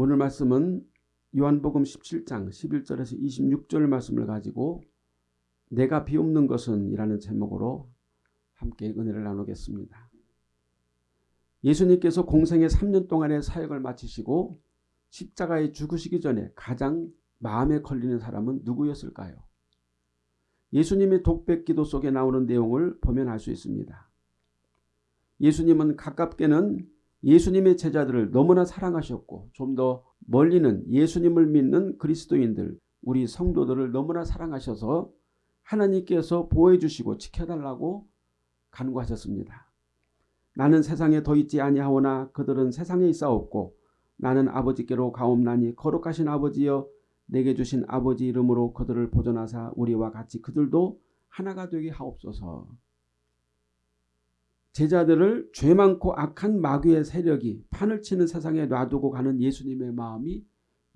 오늘 말씀은 요한복음 17장 11절에서 26절 말씀을 가지고 내가 비옵는 것은 이라는 제목으로 함께 은혜를 나누겠습니다. 예수님께서 공생의 3년 동안의 사역을 마치시고 십자가에 죽으시기 전에 가장 마음에 걸리는 사람은 누구였을까요? 예수님의 독백 기도 속에 나오는 내용을 보면 알 수 있습니다. 예수님은 가깝게는 예수님의 제자들을 너무나 사랑하셨고 좀 더 멀리는 예수님을 믿는 그리스도인들 우리 성도들을 너무나 사랑하셔서 하나님께서 보호해 주시고 지켜달라고 간구하셨습니다. 나는 세상에 더 있지 아니하오나 그들은 세상에 있사옵고 나는 아버지께로 가옵나니 거룩하신 아버지여 내게 주신 아버지 이름으로 그들을 보존하사 우리와 같이 그들도 하나가 되게 하옵소서. 제자들을 죄 많고 악한 마귀의 세력이 판을 치는 세상에 놔두고 가는 예수님의 마음이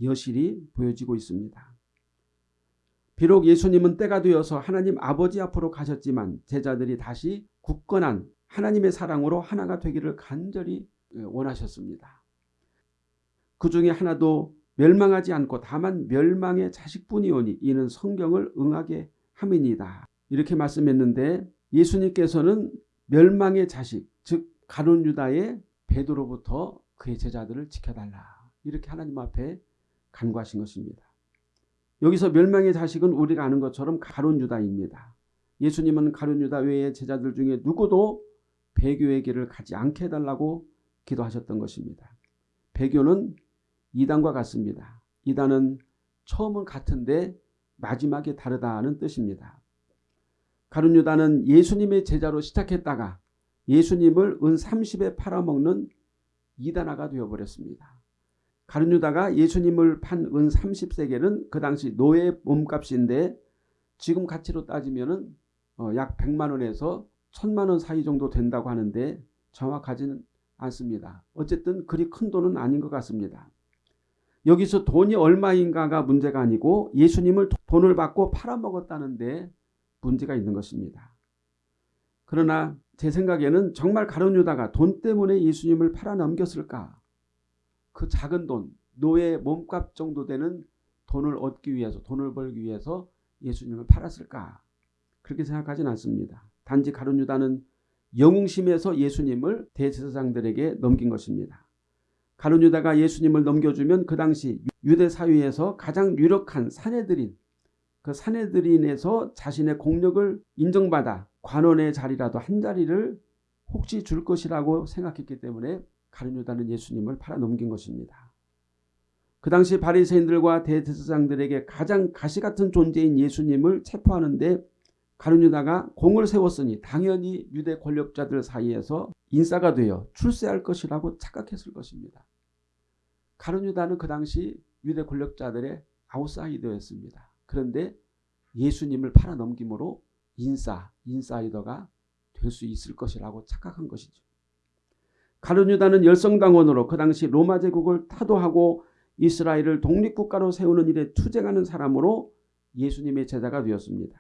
여실히 보여지고 있습니다. 비록 예수님은 때가 되어서 하나님 아버지 앞으로 가셨지만 제자들이 다시 굳건한 하나님의 사랑으로 하나가 되기를 간절히 원하셨습니다. 그 중에 하나도 멸망하지 않고 다만 멸망의 자식뿐이오니 이는 성경을 응하게 함이니다. 이렇게 말씀했는데 예수님께서는 멸망의 자식 즉 가룟 유다의 베드로부터 그의 제자들을 지켜달라 이렇게 하나님 앞에 간구하신 것입니다. 여기서 멸망의 자식은 우리가 아는 것처럼 가룟 유다입니다. 예수님은 가룟 유다 외의 제자들 중에 누구도 배교의 길을 가지 않게 해달라고 기도하셨던 것입니다. 배교는 이단과 같습니다. 이단은 처음은 같은데 마지막에 다르다는 뜻입니다. 가룟 유다는 예수님의 제자로 시작했다가 예수님을 은 30에 팔아먹는 이단아가 되어버렸습니다. 가룟 유다가 예수님을 판 은 30세계는 그 당시 노예 몸값인데 지금 가치로 따지면 어, 약 100만 원에서 1000만 원 사이 정도 된다고 하는데 정확하지는 않습니다. 어쨌든 그리 큰 돈은 아닌 것 같습니다. 여기서 돈이 얼마인가가 문제가 아니고 예수님을 돈을 받고 팔아먹었다는데 문제가 있는 것입니다. 그러나 제 생각에는 정말 가룟 유다가 돈 때문에 예수님을 팔아넘겼을까? 그 작은 돈, 노예 몸값 정도 되는 돈을 얻기 위해서 돈을 벌기 위해서 예수님을 팔았을까? 그렇게 생각하진 않습니다. 단지 가룟 유다는 영웅심에서 예수님을 대제사장들에게 넘긴 것입니다. 가룟 유다가 예수님을 넘겨주면 그 당시 유대 사회에서 가장 유력한 사내들인 그 사내들인에서 자신의 공력을 인정받아 관원의 자리라도 한 자리를 혹시 줄 것이라고 생각했기 때문에 가룟 유다는 예수님을 팔아넘긴 것입니다. 그 당시 바리새인들과 대제사장들에게 가장 가시같은 존재인 예수님을 체포하는데 가룟 유다가 공을 세웠으니 당연히 유대 권력자들 사이에서 인싸가 되어 출세할 것이라고 착각했을 것입니다. 가룟 유다는 그 당시 유대 권력자들의 아웃사이더였습니다. 그런데 예수님을 팔아넘김으로 인싸, 인사이더가 될 수 있을 것이라고 착각한 것이죠. 가룟 유다는 열성당원으로 그 당시 로마 제국을 타도하고 이스라엘을 독립국가로 세우는 일에 투쟁하는 사람으로 예수님의 제자가 되었습니다.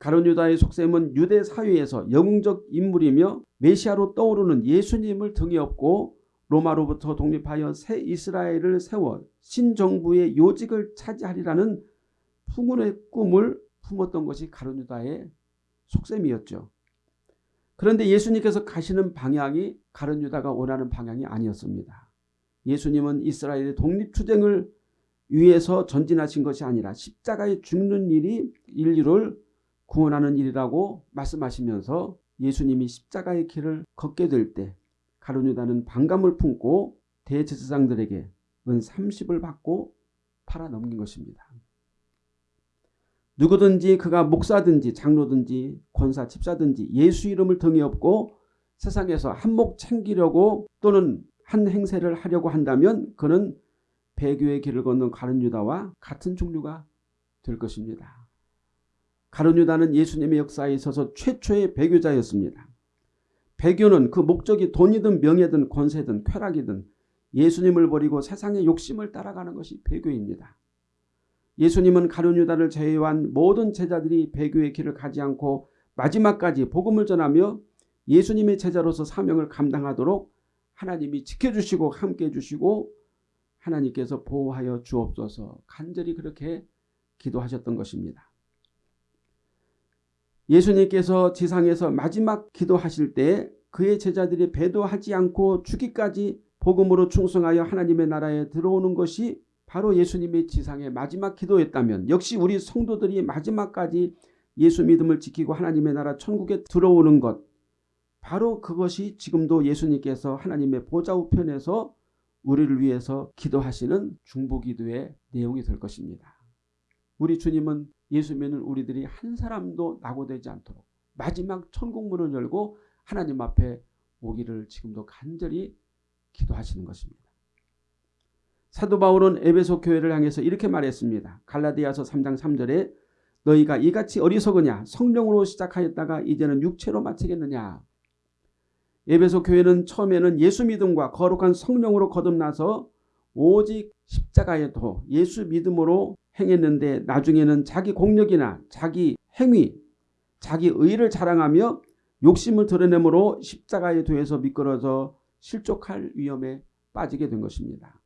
가룟 유다의 속셈은 유대 사회에서 영웅적 인물이며 메시아로 떠오르는 예수님을 등에 업고 로마로부터 독립하여 새 이스라엘을 세워 신정부의 요직을 차지하리라는 풍운의 꿈을 품었던 것이 가룟 유다의 속셈이었죠. 그런데 예수님께서 가시는 방향이 가룟 유다가 원하는 방향이 아니었습니다. 예수님은 이스라엘의 독립투쟁을 위해서 전진하신 것이 아니라 십자가에 죽는 일이 인류를 구원하는 일이라고 말씀하시면서 예수님이 십자가의 길을 걷게 될 때 가룟유다는 반감을 품고 대제사장들에게 은 30을 받고 팔아넘긴 것입니다. 누구든지 그가 목사든지 장로든지 권사 집사든지 예수 이름을 등에 업고 세상에서 한몫 챙기려고 또는 한 행세를 하려고 한다면 그는 배교의 길을 걷는 가룟 유다와 같은 종류가 될 것입니다. 가룟 유다는 예수님의 역사에 있어서 최초의 배교자였습니다. 배교는 그 목적이 돈이든 명예든 권세든 쾌락이든 예수님을 버리고 세상의 욕심을 따라가는 것이 배교입니다. 예수님은 가룟 유다를 제외한 모든 제자들이 배교의 길을 가지 않고 마지막까지 복음을 전하며 예수님의 제자로서 사명을 감당하도록 하나님이 지켜주시고 함께해 주시고 하나님께서 보호하여 주옵소서 간절히 그렇게 기도하셨던 것입니다. 예수님께서 지상에서 마지막 기도하실 때 그의 제자들이 배도하지 않고 죽기까지 복음으로 충성하여 하나님의 나라에 들어오는 것이 바로 예수님의 지상의 마지막 기도였다면 역시 우리 성도들이 마지막까지 예수 믿음을 지키고 하나님의 나라 천국에 들어오는 것 바로 그것이 지금도 예수님께서 하나님의 보좌 우편에서 우리를 위해서 기도하시는 중보기도의 내용이 될 것입니다. 우리 주님은 예수 믿는 우리들이 한 사람도 낙오되지 않도록 마지막 천국문을 열고 하나님 앞에 오기를 지금도 간절히 기도하시는 것입니다. 사도 바울은 에베소 교회를 향해서 이렇게 말했습니다. 갈라디아서 3장 3절에 너희가 이같이 어리석으냐 성령으로 시작하였다가 이제는 육체로 마치겠느냐. 에베소 교회는 처음에는 예수 믿음과 거룩한 성령으로 거듭나서 오직 십자가에도 예수 믿음으로 행했는데 나중에는 자기 공력이나 자기 행위, 자기 의를 자랑하며 욕심을 드러내므로 십자가에 도에서 미끄러져 실족할 위험에 빠지게 된 것입니다.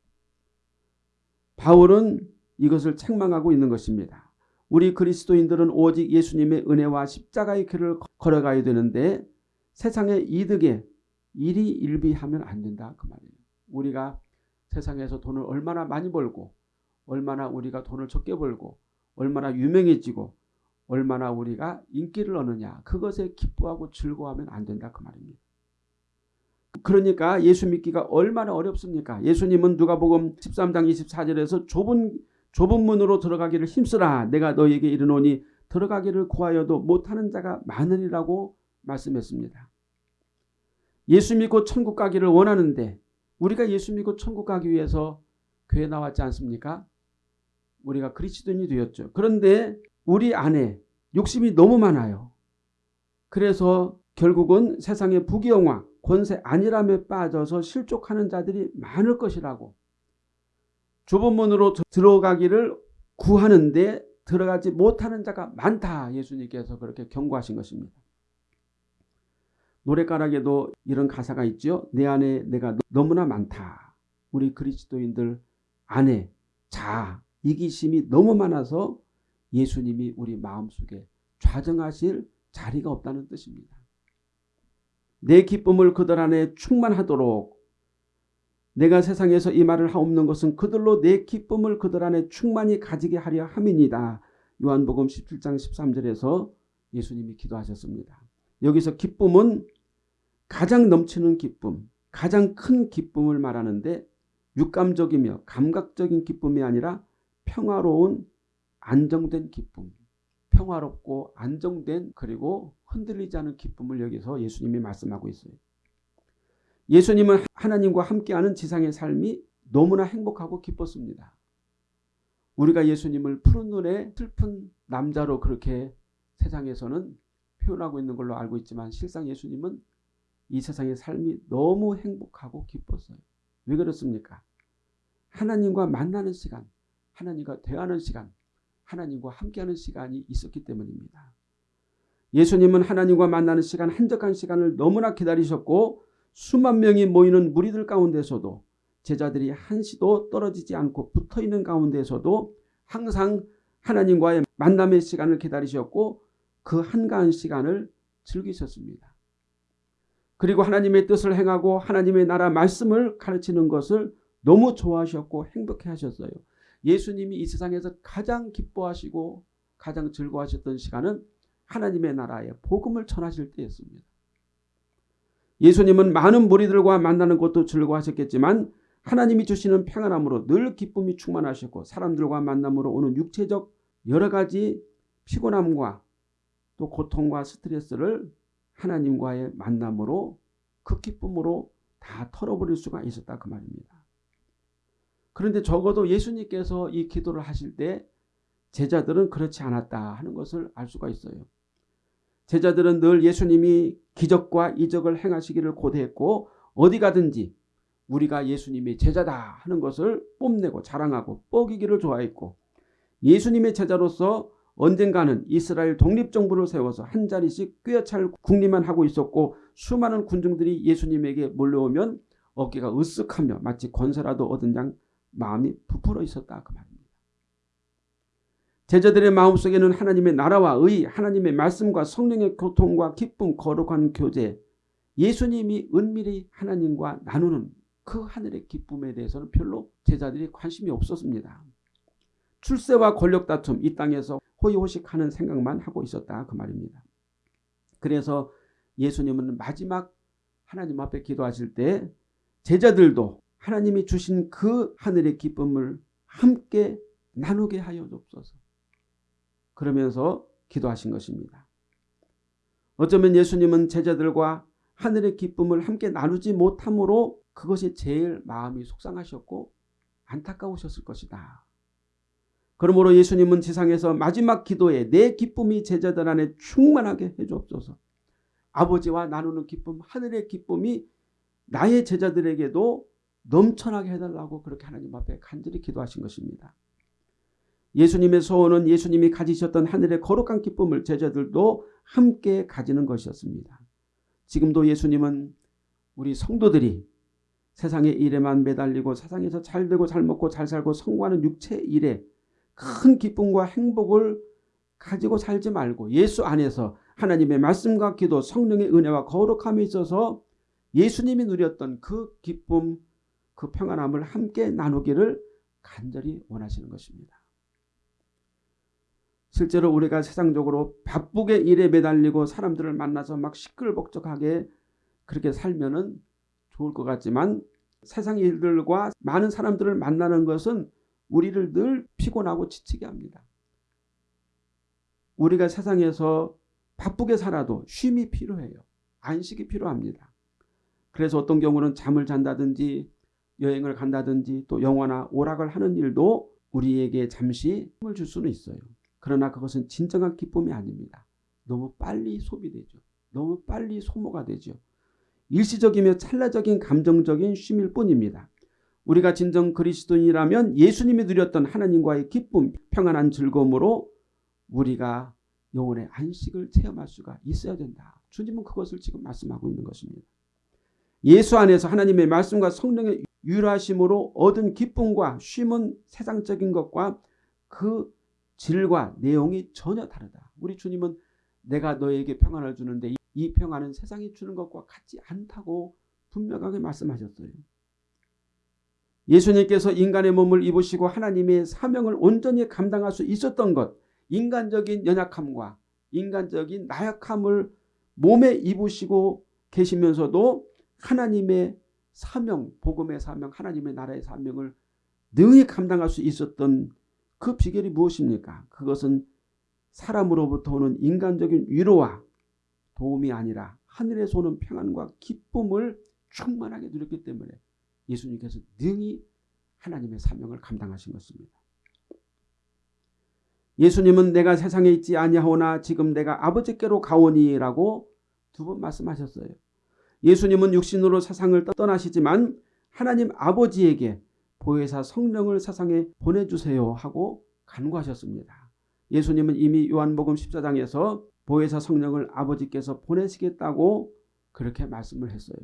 바울은 이것을 책망하고 있는 것입니다. 우리 그리스도인들은 오직 예수님의 은혜와 십자가의 길을 걸어가야 되는데 세상의 이득에 일이 일비하면 안 된다 그 말이에요. 우리가 세상에서 돈을 얼마나 많이 벌고 얼마나 우리가 돈을 적게 벌고 얼마나 유명해지고 얼마나 우리가 인기를 얻느냐 그것에 기뻐하고 즐거워하면 안 된다 그 말입니다. 그러니까 예수 믿기가 얼마나 어렵습니까? 예수님은 누가복음 13장 24절에서 좁은 좁은 문으로 들어가기를 힘쓰라 내가 너에게 이르노니 들어가기를 구하여도 못하는 자가 많으리라고 말씀했습니다. 예수 믿고 천국 가기를 원하는데 우리가 예수 믿고 천국 가기 위해서 교회 나왔지 않습니까? 우리가 그리스도인이 되었죠. 그런데 우리 안에 욕심이 너무 많아요. 그래서 결국은 세상의 부귀영화, 권세 안일함에 빠져서 실족하는 자들이 많을 것이라고 좁은 문으로 들어가기를 구하는데 들어가지 못하는 자가 많다. 예수님께서 그렇게 경고하신 것입니다. 노래가락에도 이런 가사가 있죠. 내 안에 내가 너무나 많다. 우리 그리스도인들 안에 자 이기심이 너무 많아서 예수님이 우리 마음속에 좌정하실 자리가 없다는 뜻입니다. 내 기쁨을 그들 안에 충만하도록 내가 세상에서 이 말을 하옵는 것은 그들로 내 기쁨을 그들 안에 충만히 가지게 하려 함이니다. 요한복음 17장 13절에서 예수님이 기도하셨습니다. 여기서 기쁨은 가장 넘치는 기쁨, 가장 큰 기쁨을 말하는데 육감적이며 감각적인 기쁨이 아니라 평화로운 안정된 기쁨, 평화롭고 안정된 그리고 흔들리지 않은 기쁨을 여기서 예수님이 말씀하고 있어요. 예수님은 하나님과 함께하는 지상의 삶이 너무나 행복하고 기뻤습니다. 우리가 예수님을 푸른 눈에 슬픈 남자로 그렇게 세상에서는 표현하고 있는 걸로 알고 있지만 실상 예수님은 이 세상의 삶이 너무 행복하고 기뻤어요. 왜 그렇습니까? 하나님과 만나는 시간, 하나님과 대화하는 시간, 하나님과 함께하는 시간이 있었기 때문입니다. 예수님은 하나님과 만나는 시간, 한적한 시간을 너무나 기다리셨고 수만 명이 모이는 무리들 가운데서도 제자들이 한시도 떨어지지 않고 붙어있는 가운데서도 항상 하나님과의 만남의 시간을 기다리셨고 그 한가한 시간을 즐기셨습니다. 그리고 하나님의 뜻을 행하고 하나님의 나라 말씀을 가르치는 것을 너무 좋아하셨고 행복해 하셨어요. 예수님이 이 세상에서 가장 기뻐하시고 가장 즐거워하셨던 시간은 하나님의 나라에 복음을 전하실 때였습니다. 예수님은 많은 무리들과 만나는 것도 즐거워하셨겠지만 하나님이 주시는 평안함으로 늘 기쁨이 충만하셨고 사람들과 만남으로 오는 육체적 여러 가지 피곤함과 또 고통과 스트레스를 하나님과의 만남으로 그 기쁨으로 다 털어버릴 수가 있었다 그 말입니다. 그런데 적어도 예수님께서 이 기도를 하실 때 제자들은 그렇지 않았다 하는 것을 알 수가 있어요. 제자들은 늘 예수님이 기적과 이적을 행하시기를 고대했고 어디 가든지 우리가 예수님의 제자다 하는 것을 뽐내고 자랑하고 뻐기기를 좋아했고 예수님의 제자로서 언젠가는 이스라엘 독립정부를 세워서 한 자리씩 꿰찰 국리만 하고 있었고 수많은 군중들이 예수님에게 몰려오면 어깨가 으쓱하며 마치 권세라도 얻은 양 마음이 부풀어 있었다 그 말입니다. 제자들의 마음속에는 하나님의 나라와 의, 하나님의 말씀과 성령의 교통과 기쁨, 거룩한 교제, 예수님이 은밀히 하나님과 나누는 그 하늘의 기쁨에 대해서는 별로 제자들이 관심이 없었습니다. 출세와 권력 다툼 이 땅에서 호의호식하는 생각만 하고 있었다 그 말입니다. 그래서 예수님은 마지막 하나님 앞에 기도하실 때 제자들도 하나님이 주신 그 하늘의 기쁨을 함께 나누게 하여 줍소서. 그러면서 기도하신 것입니다. 어쩌면 예수님은 제자들과 하늘의 기쁨을 함께 나누지 못함으로 그것이 제일 마음이 속상하셨고 안타까우셨을 것이다. 그러므로 예수님은 지상에서 마지막 기도에 내 기쁨이 제자들 안에 충만하게 해주옵소서. 아버지와 나누는 기쁨, 하늘의 기쁨이 나의 제자들에게도 넘쳐나게 해달라고 그렇게 하나님 앞에 간절히 기도하신 것입니다. 예수님의 소원은 예수님이 가지셨던 하늘의 거룩한 기쁨을 제자들도 함께 가지는 것이었습니다. 지금도 예수님은 우리 성도들이 세상의 일에만 매달리고 세상에서 잘 되고 잘 먹고 잘 살고 성공하는 육체 일에 큰 기쁨과 행복을 가지고 살지 말고 예수 안에서 하나님의 말씀과 기도 성령의 은혜와 거룩함이 있어서 예수님이 누렸던 그 기쁨 그 평안함을 함께 나누기를 간절히 원하시는 것입니다. 실제로 우리가 세상적으로 바쁘게 일에 매달리고 사람들을 만나서 막 시끌벅적하게 그렇게 살면은 좋을 것 같지만 세상 일들과 많은 사람들을 만나는 것은 우리를 늘 피곤하고 지치게 합니다. 우리가 세상에서 바쁘게 살아도 쉼이 필요해요. 안식이 필요합니다. 그래서 어떤 경우는 잠을 잔다든지 여행을 간다든지 또 영화나 오락을 하는 일도 우리에게 잠시 힘을 줄 수는 있어요. 그러나 그것은 진정한 기쁨이 아닙니다. 너무 빨리 소비되죠. 너무 빨리 소모가 되죠. 일시적이며 찰나적인 감정적인 쉼일 뿐입니다. 우리가 진정 그리스도인이라면 예수님이 누렸던 하나님과의 기쁨, 평안한 즐거움으로 우리가 영혼의 안식을 체험할 수가 있어야 된다. 주님은 그것을 지금 말씀하고 있는 것입니다. 예수 안에서 하나님의 말씀과 성령의 유일하심으로 얻은 기쁨과 쉼은 세상적인 것과 그 질과 내용이 전혀 다르다. 우리 주님은 내가 너에게 평안을 주는데 이 평안은 세상이 주는 것과 같지 않다고 분명하게 말씀하셨어요. 예수님께서 인간의 몸을 입으시고 하나님의 사명을 온전히 감당할 수 있었던 것, 인간적인 연약함과 인간적인 나약함을 몸에 입으시고 계시면서도 하나님의 사명, 복음의 사명, 하나님의 나라의 사명을 능히 감당할 수 있었던 그 비결이 무엇입니까? 그것은 사람으로부터 오는 인간적인 위로와 도움이 아니라 하늘에서 오는 평안과 기쁨을 충만하게 누렸기 때문에 예수님께서 능히 하나님의 사명을 감당하신 것입니다. 예수님은 내가 세상에 있지 아니하오나 지금 내가 아버지께로 가오니라고 두 번 말씀하셨어요. 예수님은 육신으로 세상을 떠나시지만 하나님 아버지에게 보혜사 성령을 세상에 보내주세요 하고 간구하셨습니다. 예수님은 이미 요한복음 14장에서 보혜사 성령을 아버지께서 보내시겠다고 그렇게 말씀을 했어요.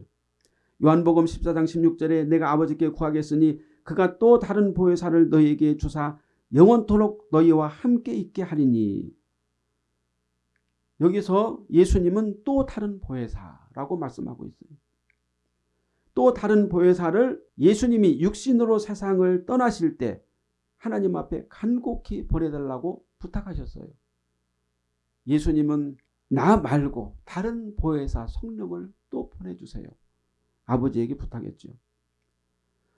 요한복음 14장 16절에 내가 아버지께 구하겠으니 그가 또 다른 보혜사를 너희에게 주사 영원토록 너희와 함께 있게 하리니 여기서 예수님은 또 다른 보혜사 라고 말씀하고 있어요. 또 다른 보혜사를 예수님이 육신으로 세상을 떠나실 때 하나님 앞에 간곡히 보내달라고 부탁하셨어요. 예수님은 나 말고 다른 보혜사 성령을 또 보내주세요. 아버지에게 부탁했죠.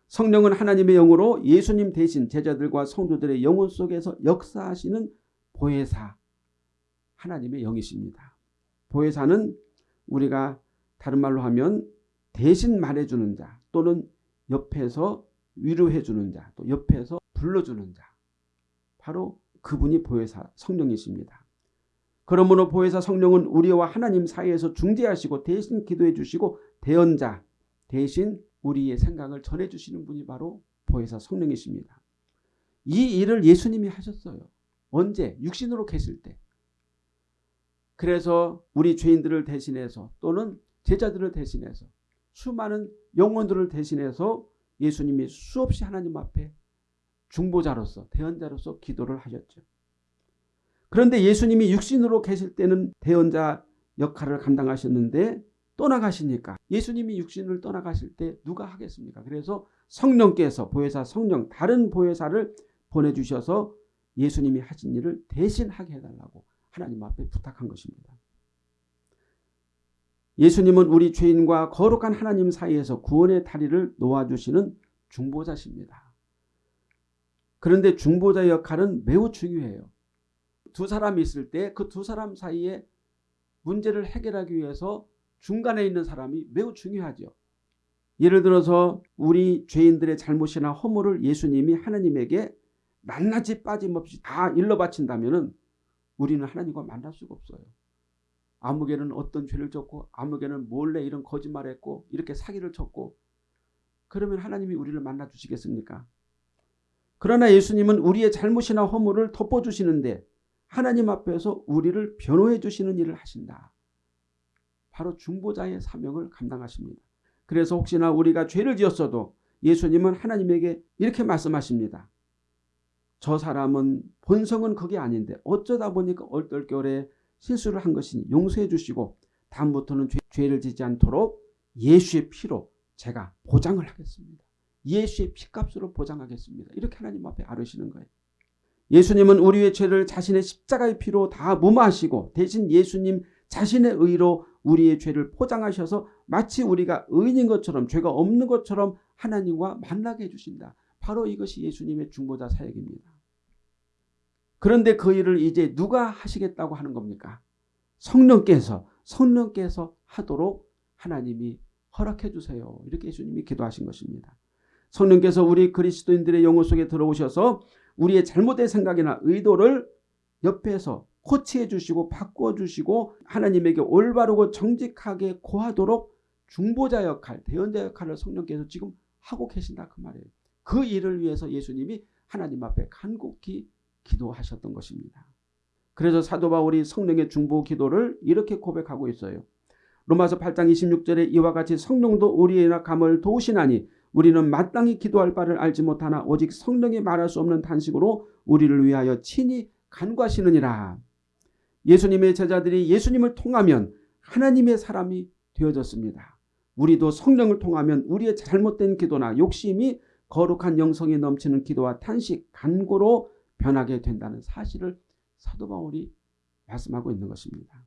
성령은 하나님의 영으로 예수님 대신 제자들과 성도들의 영혼 속에서 역사하시는 보혜사 하나님의 영이십니다. 보혜사는 우리가 다른 말로 하면 대신 말해주는 자 또는 옆에서 위로해주는 자 또 옆에서 불러주는 자 바로 그분이 보혜사 성령이십니다. 그러므로 보혜사 성령은 우리와 하나님 사이에서 중재하시고 대신 기도해 주시고 대언자 대신 우리의 생각을 전해 주시는 분이 바로 보혜사 성령이십니다. 이 일을 예수님이 하셨어요. 언제? 육신으로 계실 때. 그래서 우리 죄인들을 대신해서 또는 제자들을 대신해서 수많은 영혼들을 대신해서 예수님이 수없이 하나님 앞에 중보자로서 대언자로서 기도를 하셨죠. 그런데 예수님이 육신으로 계실 때는 대언자 역할을 감당하셨는데 떠나가시니까 예수님이 육신을 떠나가실 때 누가 하겠습니까? 그래서 성령께서 보혜사 성령 다른 보혜사를 보내주셔서 예수님이 하신 일을 대신 하게 해달라고 하나님 앞에 부탁한 것입니다. 예수님은 우리 죄인과 거룩한 하나님 사이에서 구원의 다리를 놓아주시는 중보자십니다. 그런데 중보자 역할은 매우 중요해요. 두 사람이 있을 때 그 두 사람 사이에 문제를 해결하기 위해서 중간에 있는 사람이 매우 중요하죠. 예를 들어서 우리 죄인들의 잘못이나 허물을 예수님이 하나님에게 낱낱이 빠짐없이 다 일러 바친다면 우리는 하나님과 만날 수가 없어요. 아무개는 어떤 죄를 졌고 아무개는 몰래 이런 거짓말했고 이렇게 사기를 쳤고 그러면 하나님이 우리를 만나 주시겠습니까? 그러나 예수님은 우리의 잘못이나 허물을 덮어주시는데 하나님 앞에서 우리를 변호해 주시는 일을 하신다. 바로 중보자의 사명을 감당하십니다. 그래서 혹시나 우리가 죄를 지었어도 예수님은 하나님에게 이렇게 말씀하십니다. 저 사람은 본성은 그게 아닌데 어쩌다 보니까 얼떨결에 실수를 한 것이니 용서해 주시고 다음부터는 죄, 를 지지 않도록 예수의 피로 제가 보장을 하겠습니다. 예수의 피값으로 보장하겠습니다. 이렇게 하나님 앞에 아르시는 거예요. 예수님은 우리의 죄를 자신의 십자가의 피로 다 무마하시고 대신 예수님 자신의 의로 우리의 죄를 포장하셔서 마치 우리가 의인인 것처럼 죄가 없는 것처럼 하나님과 만나게 해주신다. 바로 이것이 예수님의 중보자 사역입니다. 그런데 그 일을 이제 누가 하시겠다고 하는 겁니까? 성령께서 성령께서 하도록 하나님이 허락해 주세요. 이렇게 예수님이 기도하신 것입니다. 성령께서 우리 그리스도인들의 영혼 속에 들어오셔서 우리의 잘못된 생각이나 의도를 옆에서 코치해 주시고 바꿔 주시고 하나님에게 올바르고 정직하게 고하도록 중보자 역할, 대언자 역할을 성령께서 지금 하고 계신다 그 말이에요. 그 일을 위해서 예수님이 하나님 앞에 간곡히 기도하셨던 것입니다. 그래서 사도 바울이 성령의 중보 기도를 이렇게 고백하고 있어요. 로마서 8장 26절에 이와 같이 성령도 우리의 낙함을 도우시나니 우리는 마땅히 기도할 바를 알지 못하나 오직 성령이 말할 수 없는 탄식으로 우리를 위하여 친히 간과하시느니라. 예수님의 제자들이 예수님을 통하면 하나님의 사람이 되어졌습니다. 우리도 성령을 통하면 우리의 잘못된 기도나 욕심이 거룩한 영성이 넘치는 기도와 탄식, 간고로 변하게 된다는 사실을 사도 바울이 말씀하고 있는 것입니다.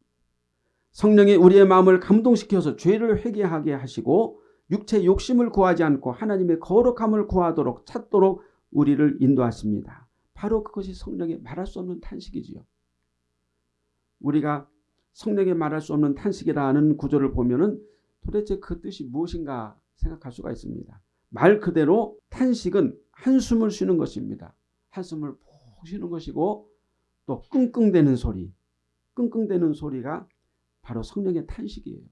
성령이 우리의 마음을 감동시켜서 죄를 회개하게 하시고 육체 욕심을 구하지 않고 하나님의 거룩함을 구하도록 찾도록 우리를 인도하십니다. 바로 그것이 성령의 말할 수 없는 탄식이지요. 우리가 성령의 말할 수 없는 탄식이라는 구조를 보면 은 도대체 그 뜻이 무엇인가 생각할 수가 있습니다. 말 그대로 탄식은 한숨을 쉬는 것입니다. 한숨을 푹 쉬는 것이고 또 끙끙대는 소리, 끙끙대는 소리가 바로 성령의 탄식이에요.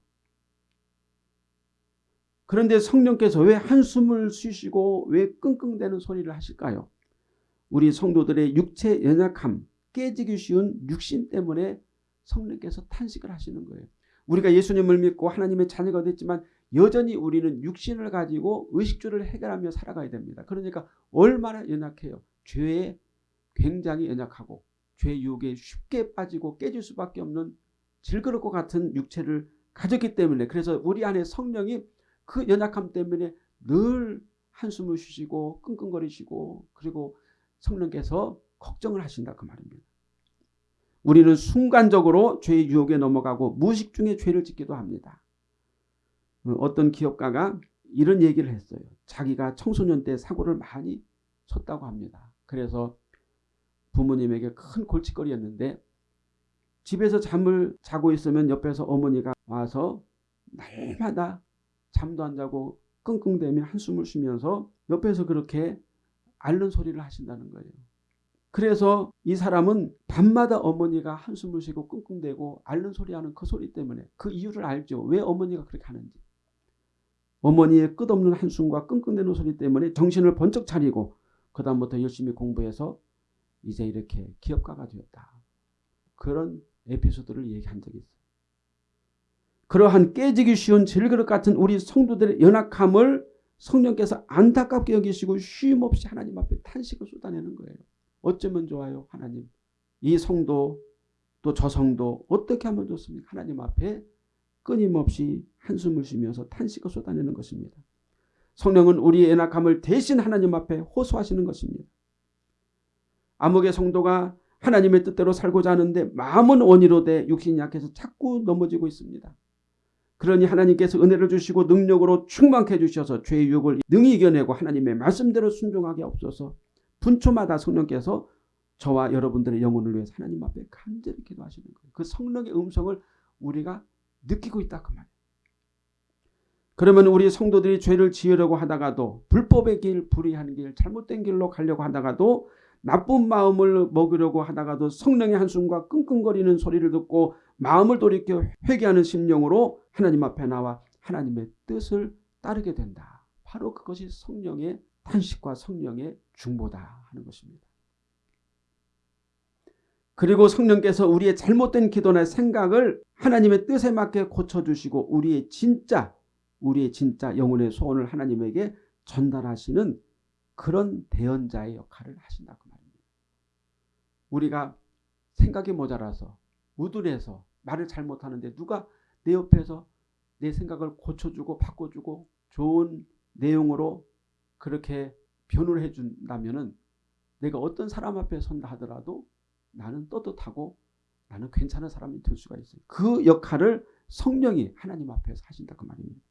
그런데 성령께서 왜 한숨을 쉬시고 왜 끙끙대는 소리를 하실까요? 우리 성도들의 육체 연약함, 깨지기 쉬운 육신 때문에 성령께서 탄식을 하시는 거예요. 우리가 예수님을 믿고 하나님의 자녀가 됐지만 여전히 우리는 육신을 가지고 의식주를 해결하며 살아가야 됩니다. 그러니까 얼마나 연약해요. 죄에 굉장히 연약하고 죄 유혹에 쉽게 빠지고 깨질 수밖에 없는 질그릇 것 같은 육체를 가졌기 때문에 그래서 우리 안에 성령이 그 연약함 때문에 늘 한숨을 쉬시고 끙끙거리시고 그리고 성령께서 걱정을 하신다 그 말입니다. 우리는 순간적으로 죄의 유혹에 넘어가고 무식 중에 죄를 짓기도 합니다. 어떤 기업가가 이런 얘기를 했어요. 자기가 청소년 때 사고를 많이 쳤다고 합니다. 그래서 부모님에게 큰 골칫거리였는데 집에서 잠을 자고 있으면 옆에서 어머니가 와서 날마다 잠도 안 자고 끙끙대며 한숨을 쉬면서 옆에서 그렇게 앓는 소리를 하신다는 거예요. 그래서 이 사람은 밤마다 어머니가 한숨을 쉬고 끙끙대고 앓는 소리하는 그 소리 때문에 그 이유를 알죠. 왜 어머니가 그렇게 하는지. 어머니의 끝없는 한숨과 끙끙대는 소리 때문에 정신을 번쩍 차리고 그 다음부터 열심히 공부해서 이제 이렇게 기업가가 되었다. 그런 에피소드를 얘기한 적이 있어요. 그러한 깨지기 쉬운 질그릇 같은 우리 성도들의 연약함을 성령께서 안타깝게 여기시고 쉼없이 하나님 앞에 탄식을 쏟아내는 거예요. 어쩌면 좋아요 하나님. 이 성도 또 저 성도 어떻게 하면 좋습니까? 하나님 앞에 끊임없이 한숨을 쉬면서 탄식을 쏟아내는 것입니다. 성령은 우리의 연약함을 대신 하나님 앞에 호소하시는 것입니다. 암흑의 성도가 하나님의 뜻대로 살고자 하는데 마음은 원이로 돼 육신이 약해서 자꾸 넘어지고 있습니다. 그러니 하나님께서 은혜를 주시고 능력으로 충만케 해주셔서 죄의 유혹을 능히 이겨내고 하나님의 말씀대로 순종하게 없어서 분초마다 성령께서 저와 여러분들의 영혼을 위해서 하나님 앞에 간절히 기도하시는 거예요. 그 성령의 음성을 우리가 느끼고 있다 그 말이에요. 그러면 우리 성도들이 죄를 지으려고 하다가도 불법의 길, 불의한 길, 잘못된 길로 가려고 하다가도 나쁜 마음을 먹으려고 하다가도 성령의 한숨과 끙끙거리는 소리를 듣고 마음을 돌이켜 회개하는 심령으로 하나님 앞에 나와 하나님의 뜻을 따르게 된다. 바로 그것이 성령의 탄식과 성령의 중보다 하는 것입니다. 그리고 성령께서 우리의 잘못된 기도나 생각을 하나님의 뜻에 맞게 고쳐주시고 우리의 진짜 우리의 진짜 영혼의 소원을 하나님에게 전달하시는 그런 대언자의 역할을 하신다 그 말입니다. 우리가 생각이 모자라서 우둔해서 말을 잘 못하는데 누가 내 옆에서 내 생각을 고쳐주고 바꿔주고 좋은 내용으로 그렇게 변호를 해준다면 내가 어떤 사람 앞에 선다 하더라도 나는 떳떳하고 나는 괜찮은 사람이 될 수가 있어요. 그 역할을 성령이 하나님 앞에서 하신다 그 말입니다.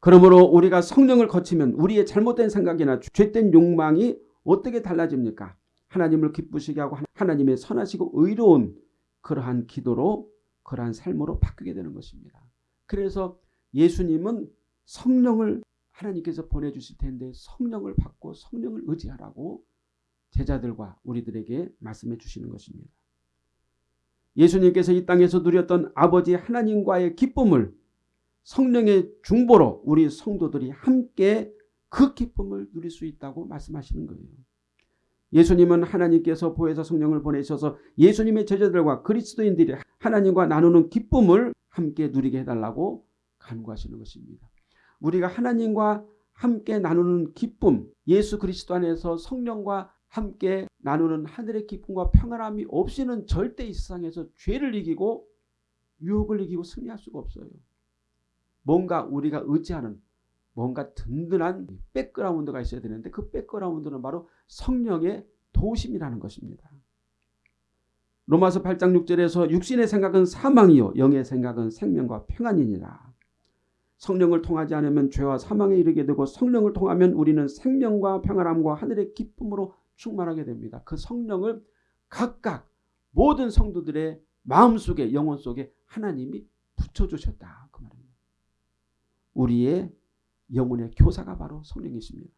그러므로 우리가 성령을 거치면 우리의 잘못된 생각이나 죄된 욕망이 어떻게 달라집니까? 하나님을 기쁘시게 하고 하나님의 선하시고 의로운 그러한 기도로 그러한 삶으로 바뀌게 되는 것입니다. 그래서 예수님은 성령을 하나님께서 보내주실 텐데 성령을 받고 성령을 의지하라고 제자들과 우리들에게 말씀해 주시는 것입니다. 예수님께서 이 땅에서 누렸던 아버지 하나님과의 기쁨을 성령의 중보로 우리 성도들이 함께 그 기쁨을 누릴 수 있다고 말씀하시는 거예요. 예수님은 하나님께서 보혜사 성령을 보내셔서 예수님의 제자들과 그리스도인들이 하나님과 나누는 기쁨을 함께 누리게 해달라고 간구하시는 것입니다. 우리가 하나님과 함께 나누는 기쁨, 예수 그리스도 안에서 성령과 함께 나누는 하늘의 기쁨과 평안함이 없이는 절대 이 세상에서 죄를 이기고 유혹을 이기고 승리할 수가 없어요. 뭔가 우리가 의지하는 뭔가 든든한 백그라운드가 있어야 되는데 그 백그라운드는 바로 성령의 도심이라는 것입니다. 로마서 8장 6절에서 육신의 생각은 사망이요 영의 생각은 생명과 평안이니라. 성령을 통하지 않으면 죄와 사망에 이르게 되고 성령을 통하면 우리는 생명과 평안함과 하늘의 기쁨으로 충만하게 됩니다. 그 성령을 각각 모든 성도들의 마음속에 영혼 속에 하나님이 붙여주셨다. 그 말입니다. 우리의 영혼의 교사가 바로 성령이십니다.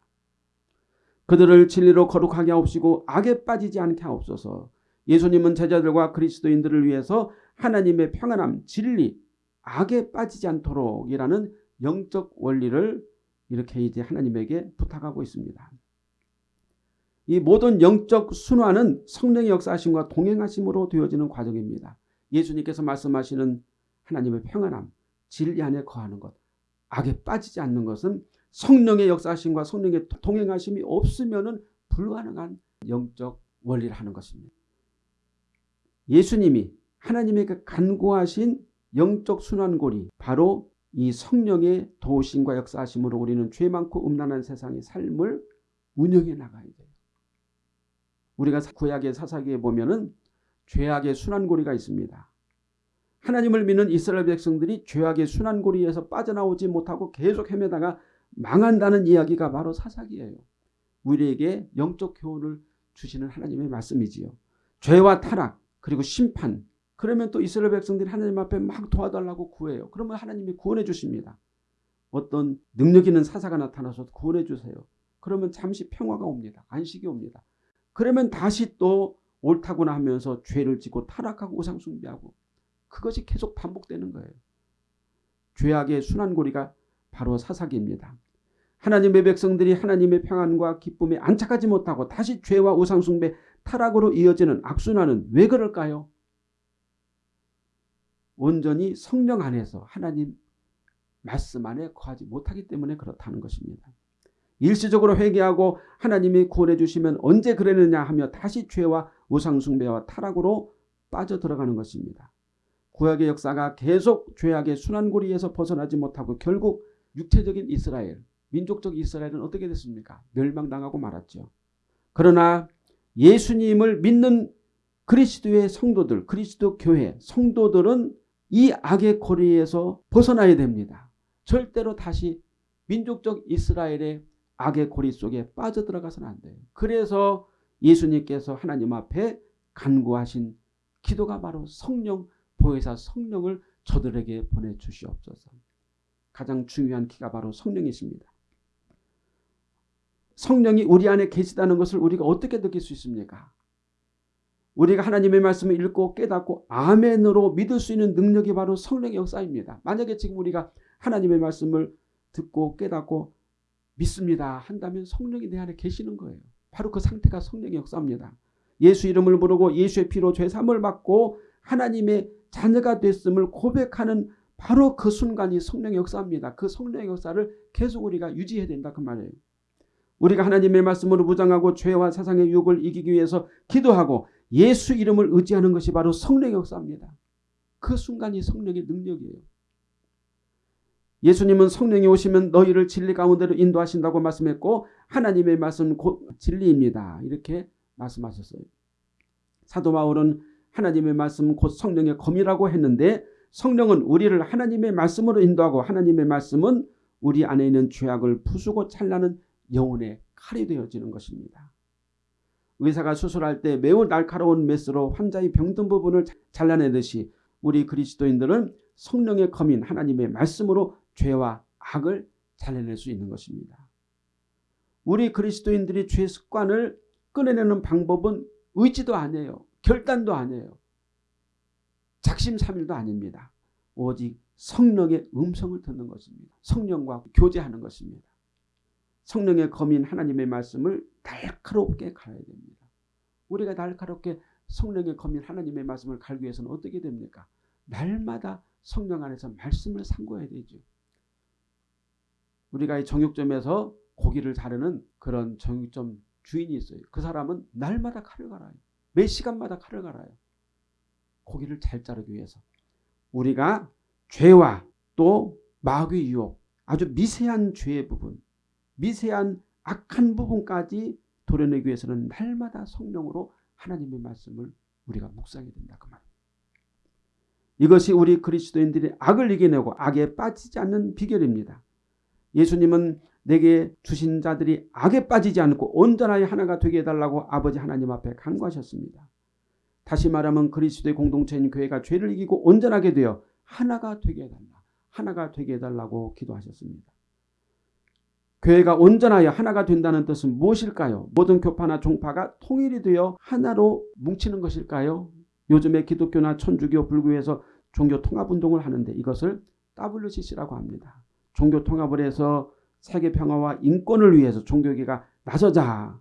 그들을 진리로 거룩하게 하옵시고 악에 빠지지 않게 하옵소서. 예수님은 제자들과 그리스도인들을 위해서 하나님의 평안함, 진리, 악에 빠지지 않도록이라는 영적 원리를 이렇게 이제 하나님에게 부탁하고 있습니다. 이 모든 영적 순환은 성령의 역사하심과 동행하심으로 되어지는 과정입니다. 예수님께서 말씀하시는 하나님의 평안함, 진리 안에 거하는 것, 악에 빠지지 않는 것은 성령의 역사하심과 성령의 동행하심이 없으면 불가능한 영적 원리를 하는 것입니다. 예수님이 하나님의 그 간구하신 영적 순환고리 바로 이 성령의 도우심과 역사하심으로 우리는 죄 많고 음란한 세상의 삶을 운영해 나가야 돼요. 우리가 구약의 사사기에 보면 은 죄악의 순환고리가 있습니다. 하나님을 믿는 이스라엘 백성들이 죄악의 순환고리에서 빠져나오지 못하고 계속 헤매다가 망한다는 이야기가 바로 사사기예요. 우리에게 영적 교훈을 주시는 하나님의 말씀이지요. 죄와 타락 그리고 심판 그러면 또 이스라엘 백성들이 하나님 앞에 막 도와달라고 구해요. 그러면 하나님이 구원해 주십니다. 어떤 능력 있는 사사가 나타나서 구원해 주세요. 그러면 잠시 평화가 옵니다. 안식이 옵니다. 그러면 다시 또 옳다구나 하면서 죄를 짓고 타락하고 우상 숭배하고 그것이 계속 반복되는 거예요. 죄악의 순환고리가 바로 사사기입니다. 하나님의 백성들이 하나님의 평안과 기쁨에 안착하지 못하고 다시 죄와 우상 숭배, 타락으로 이어지는 악순환은 왜 그럴까요? 온전히 성령 안에서 하나님 말씀 안에 거하지 못하기 때문에 그렇다는 것입니다. 일시적으로 회개하고 하나님이 구원해 주시면 언제 그랬느냐 하며 다시 죄와 우상숭배와 타락으로 빠져들어가는 것입니다. 구약의 역사가 계속 죄악의 순환고리에서 벗어나지 못하고 결국 육체적인 이스라엘, 민족적 이스라엘은 어떻게 됐습니까? 멸망당하고 말았죠. 그러나 예수님을 믿는 그리스도의 성도들, 그리스도 교회, 성도들은 이 악의 고리에서 벗어나야 됩니다. 절대로 다시 민족적 이스라엘의 악의 고리 속에 빠져들어가서는 안 돼요. 그래서 예수님께서 하나님 앞에 간구하신 기도가 바로 성령 보혜사 성령을 저들에게 보내주시옵소서. 가장 중요한 키가 바로 성령이십니다. 성령이 우리 안에 계시다는 것을 우리가 어떻게 느낄 수 있습니까? 우리가 하나님의 말씀을 읽고 깨닫고 아멘으로 믿을 수 있는 능력이 바로 성령의 역사입니다. 만약에 지금 우리가 하나님의 말씀을 듣고 깨닫고 믿습니다 한다면 성령이 내 안에 계시는 거예요. 바로 그 상태가 성령의 역사입니다. 예수 이름을 부르고 예수의 피로 죄삼을 받고 하나님의 자녀가 됐음을 고백하는 바로 그 순간이 성령의 역사입니다. 그 성령의 역사를 계속 우리가 유지해야 된다 그 말이에요. 우리가 하나님의 말씀으로 무장하고 죄와 세상의 유혹을 이기기 위해서 기도하고 예수 이름을 의지하는 것이 바로 성령의 역사입니다. 그 순간이 성령의 능력이에요. 예수님은 성령이 오시면 너희를 진리 가운데로 인도하신다고 말씀했고 하나님의 말씀 곧 진리입니다. 이렇게 말씀하셨어요. 사도 바울은 하나님의 말씀 곧 성령의 검이라고 했는데 성령은 우리를 하나님의 말씀으로 인도하고 하나님의 말씀은 우리 안에 있는 죄악을 부수고 찬라는 영혼의 칼이 되어지는 것입니다. 의사가 수술할 때 매우 날카로운 메스로 환자의 병든 부분을 잘라내듯이 우리 그리스도인들은 성령의 검인 하나님의 말씀으로 죄와 악을 잘라낼 수 있는 것입니다. 우리 그리스도인들이 죄 습관을 끊어내는 방법은 의지도 아니에요. 결단도 아니에요. 작심삼일도 아닙니다. 오직 성령의 음성을 듣는 것입니다. 성령과 교제하는 것입니다. 성령의 검인 하나님의 말씀을 날카롭게 갈아야 됩니다. 우리가 날카롭게 성령의 검인 하나님의 말씀을 갈기 위해서는 어떻게 됩니까? 날마다 성령 안에서 말씀을 상고해야 되죠. 우리가 이 정육점에서 고기를 자르는 그런 정육점 주인이 있어요. 그 사람은 날마다 칼을 갈아요. 매 시간마다 칼을 갈아요. 고기를 잘 자르기 위해서. 우리가 죄와 또 마귀의 유혹, 아주 미세한 죄의 부분, 미세한 악한 부분까지 도려내기 위해서는 날마다 성령으로 하나님의 말씀을 우리가 묵상해야 된다 그 말입니다. 이것이 우리 그리스도인들이 악을 이겨내고 악에 빠지지 않는 비결입니다. 예수님은 내게 주신 자들이 악에 빠지지 않고 온전하게 하나가 되게 해달라고 아버지 하나님 앞에 간구하셨습니다. 다시 말하면 그리스도의 공동체인 교회가 죄를 이기고 온전하게 되어 하나가 되게 해달라. 하나가 되게 해달라고 기도하셨습니다. 교회가 온전하여 하나가 된다는 뜻은 무엇일까요? 모든 교파나 종파가 통일이 되어 하나로 뭉치는 것일까요? 요즘에 기독교나 천주교, 불교에서 종교 통합 운동을 하는데 이것을 WCC라고 합니다. 종교 통합을 해서 세계 평화와 인권을 위해서 종교계가 나서자.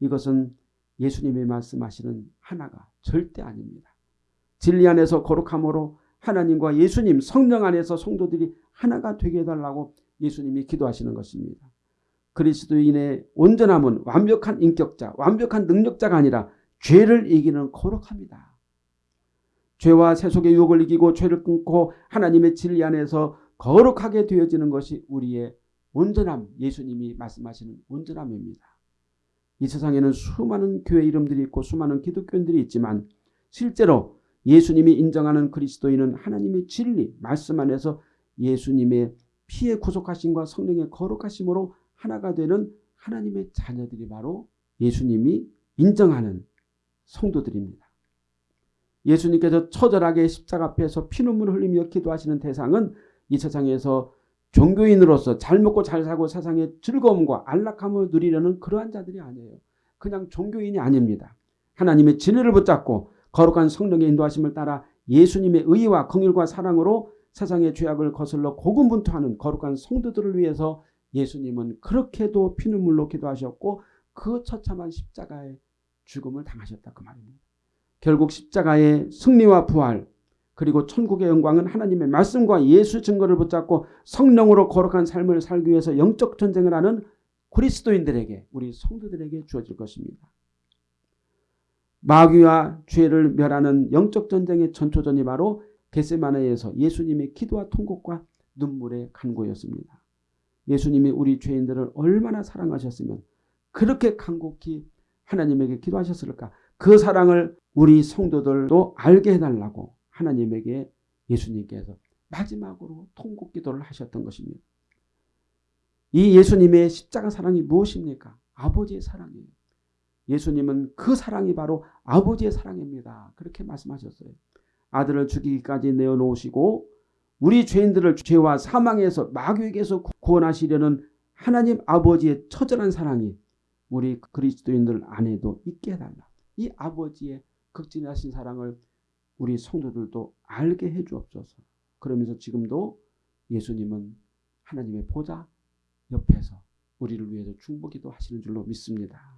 이것은 예수님이 말씀하시는 하나가 절대 아닙니다. 진리 안에서 거룩함으로 하나님과 예수님 성령 안에서 성도들이 하나가 되게 해달라고 예수님이 기도하시는 것입니다. 그리스도인의 온전함은 완벽한 인격자, 완벽한 능력자가 아니라 죄를 이기는 거룩합니다. 죄와 세속의 유혹을 이기고 죄를 끊고 하나님의 진리 안에서 거룩하게 되어지는 것이 우리의 온전함, 예수님이 말씀하시는 온전함입니다. 이 세상에는 수많은 교회 이름들이 있고 수많은 기독교인들이 있지만 실제로 예수님이 인정하는 그리스도인은 하나님의 진리, 말씀 안에서 예수님의 피의 구속하심과 성령의 거룩하심으로 하나가 되는 하나님의 자녀들이 바로 예수님이 인정하는 성도들입니다. 예수님께서 처절하게 십자가 앞에서 피눈물을 흘리며 기도하시는 대상은 이 세상에서 종교인으로서 잘 먹고 잘 사고 세상의 즐거움과 안락함을 누리려는 그러한 자들이 아니에요. 그냥 종교인이 아닙니다. 하나님의 진리를 붙잡고 거룩한 성령의 인도하심을 따라 예수님의 의와 긍휼과 사랑으로 세상의 죄악을 거슬러 고군분투하는 거룩한 성도들을 위해서 예수님은 그렇게도 피눈물로 기도하셨고 그 처참한 십자가의 죽음을 당하셨다 그 말입니다. 결국 십자가의 승리와 부활 그리고 천국의 영광은 하나님의 말씀과 예수 증거를 붙잡고 성령으로 거룩한 삶을 살기 위해서 영적 전쟁을 하는 그리스도인들에게 우리 성도들에게 주어질 것입니다. 마귀와 죄를 멸하는 영적 전쟁의 전초전이 바로 겟세마네에서 예수님의 기도와 통곡과 눈물의 간구였습니다. 예수님이 우리 죄인들을 얼마나 사랑하셨으면 그렇게 간곡히 하나님에게 기도하셨을까? 그 사랑을 우리 성도들도 알게 해달라고 하나님에게 예수님께서 마지막으로 통곡 기도를 하셨던 것입니다. 이 예수님의 십자가 사랑이 무엇입니까? 아버지의 사랑이에요. 예수님은 그 사랑이 바로 아버지의 사랑입니다. 그렇게 말씀하셨어요. 아들을 죽이기까지 내어놓으시고 우리 죄인들을 죄와 사망에서 마귀에게서 구원하시려는 하나님 아버지의 처절한 사랑이 우리 그리스도인들 안에도 있게 해달라. 이 아버지의 극진하신 사랑을 우리 성도들도 알게 해 주옵소서. 그러면서 지금도 예수님은 하나님의 보좌 옆에서 우리를 위해서 중보기도 하시는 줄로 믿습니다.